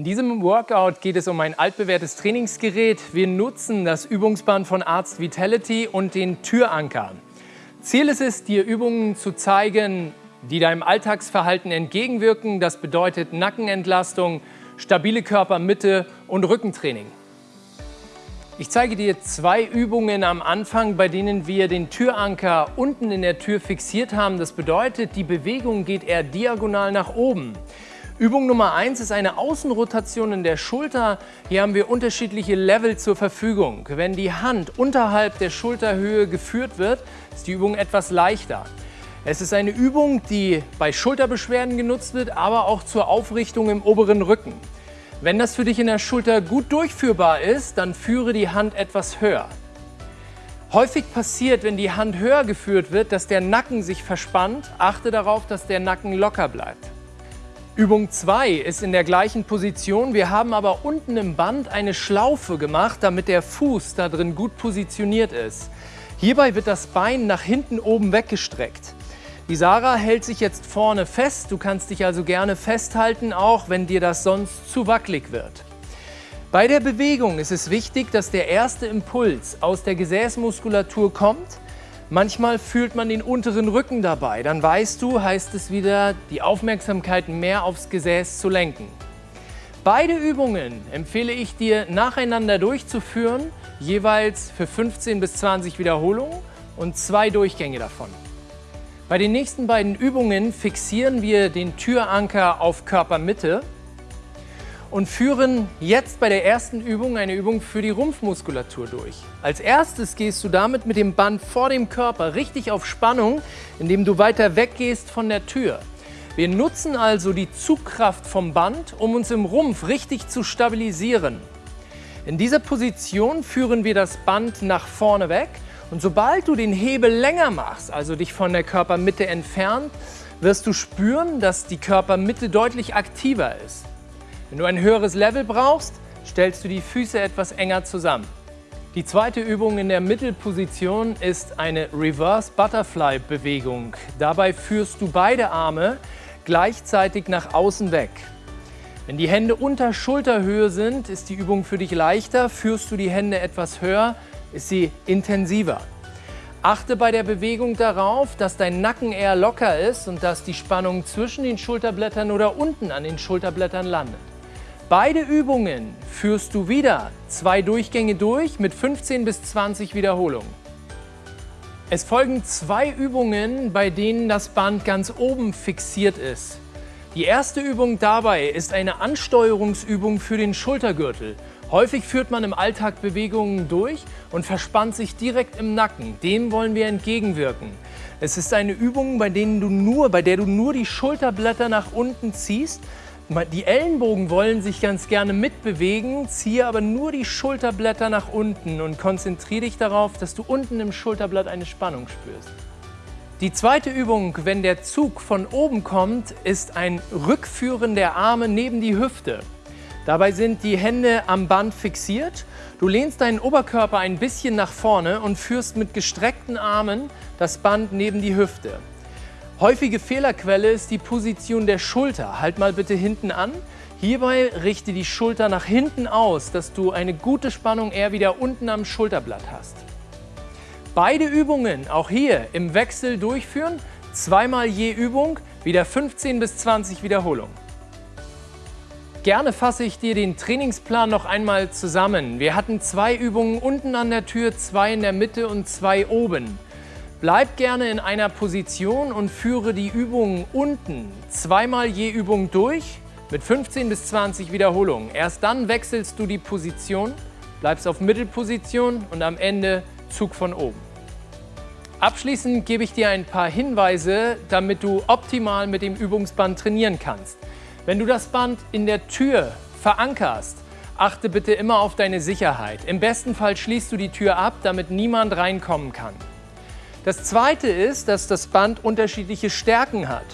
In diesem Workout geht es um ein altbewährtes Trainingsgerät. Wir nutzen das Übungsband von Arzt Vitality und den Türanker. Ziel ist es, dir Übungen zu zeigen, die deinem Alltagsverhalten entgegenwirken. Das bedeutet Nackenentlastung, stabile Körpermitte und Rückentraining. Ich zeige dir zwei Übungen am Anfang, bei denen wir den Türanker unten in der Tür fixiert haben. Das bedeutet, die Bewegung geht eher diagonal nach oben. Übung Nummer 1 ist eine Außenrotation in der Schulter. Hier haben wir unterschiedliche Level zur Verfügung. Wenn die Hand unterhalb der Schulterhöhe geführt wird, ist die Übung etwas leichter. Es ist eine Übung, die bei Schulterbeschwerden genutzt wird, aber auch zur Aufrichtung im oberen Rücken. Wenn das für dich in der Schulter gut durchführbar ist, dann führe die Hand etwas höher. Häufig passiert, wenn die Hand höher geführt wird, dass der Nacken sich verspannt. Achte darauf, dass der Nacken locker bleibt. Übung 2 ist in der gleichen Position. Wir haben aber unten im Band eine Schlaufe gemacht, damit der Fuß da drin gut positioniert ist. Hierbei wird das Bein nach hinten oben weggestreckt. Die Sarah hält sich jetzt vorne fest. Du kannst dich also gerne festhalten, auch wenn dir das sonst zu wackelig wird. Bei der Bewegung ist es wichtig, dass der erste Impuls aus der Gesäßmuskulatur kommt. Manchmal fühlt man den unteren Rücken dabei. Dann weißt du, heißt es wieder, die Aufmerksamkeit mehr aufs Gesäß zu lenken. Beide Übungen empfehle ich dir nacheinander durchzuführen, jeweils für 15 bis 20 Wiederholungen und zwei Durchgänge davon. Bei den nächsten beiden Übungen fixieren wir den Türanker auf Körpermitte und führen jetzt bei der ersten Übung eine Übung für die Rumpfmuskulatur durch. Als erstes gehst du damit mit dem Band vor dem Körper richtig auf Spannung, indem du weiter weggehst von der Tür. Wir nutzen also die Zugkraft vom Band, um uns im Rumpf richtig zu stabilisieren. In dieser Position führen wir das Band nach vorne weg und sobald du den Hebel länger machst, also dich von der Körpermitte entfernt, wirst du spüren, dass die Körpermitte deutlich aktiver ist. Wenn du ein höheres Level brauchst, stellst du die Füße etwas enger zusammen. Die zweite Übung in der Mittelposition ist eine Reverse Butterfly Bewegung. Dabei führst du beide Arme gleichzeitig nach außen weg. Wenn die Hände unter Schulterhöhe sind, ist die Übung für dich leichter. Führst du die Hände etwas höher, ist sie intensiver. Achte bei der Bewegung darauf, dass dein Nacken eher locker ist und dass die Spannung zwischen den Schulterblättern oder unten an den Schulterblättern landet. Beide Übungen führst du wieder zwei Durchgänge durch mit 15 bis 20 Wiederholungen. Es folgen zwei Übungen, bei denen das Band ganz oben fixiert ist. Die erste Übung dabei ist eine Ansteuerungsübung für den Schultergürtel. Häufig führt man im Alltag Bewegungen durch und verspannt sich direkt im Nacken. Dem wollen wir entgegenwirken. Es ist eine Übung, bei, denen du nur, bei der du nur die Schulterblätter nach unten ziehst. Die Ellenbogen wollen sich ganz gerne mitbewegen, ziehe aber nur die Schulterblätter nach unten und konzentriere dich darauf, dass du unten im Schulterblatt eine Spannung spürst. Die zweite Übung, wenn der Zug von oben kommt, ist ein Rückführen der Arme neben die Hüfte. Dabei sind die Hände am Band fixiert. Du lehnst deinen Oberkörper ein bisschen nach vorne und führst mit gestreckten Armen das Band neben die Hüfte. Häufige Fehlerquelle ist die Position der Schulter. Halt mal bitte hinten an. Hierbei richte die Schulter nach hinten aus, dass du eine gute Spannung eher wieder unten am Schulterblatt hast. Beide Übungen auch hier im Wechsel durchführen. Zweimal je Übung, wieder 15 bis 20 Wiederholungen. Gerne fasse ich dir den Trainingsplan noch einmal zusammen. Wir hatten zwei Übungen unten an der Tür, zwei in der Mitte und zwei oben. Bleib gerne in einer Position und führe die Übungen unten zweimal je Übung durch mit 15 bis 20 Wiederholungen. Erst dann wechselst du die Position, bleibst auf Mittelposition und am Ende Zug von oben. Abschließend gebe ich dir ein paar Hinweise, damit du optimal mit dem Übungsband trainieren kannst. Wenn du das Band in der Tür verankerst, achte bitte immer auf deine Sicherheit. Im besten Fall schließt du die Tür ab, damit niemand reinkommen kann. Das zweite ist, dass das Band unterschiedliche Stärken hat.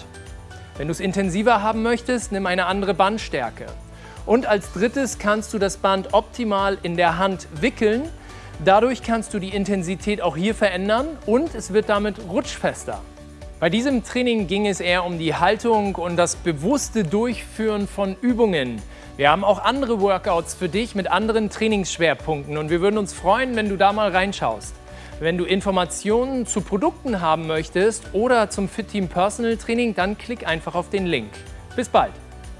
Wenn du es intensiver haben möchtest, nimm eine andere Bandstärke. Und als drittes kannst du das Band optimal in der Hand wickeln. Dadurch kannst du die Intensität auch hier verändern und es wird damit rutschfester. Bei diesem Training ging es eher um die Haltung und das bewusste Durchführen von Übungen. Wir haben auch andere Workouts für dich mit anderen Trainingsschwerpunkten und wir würden uns freuen, wenn du da mal reinschaust. Wenn du Informationen zu Produkten haben möchtest oder zum Fit Team Personal Training, dann klick einfach auf den Link. Bis bald!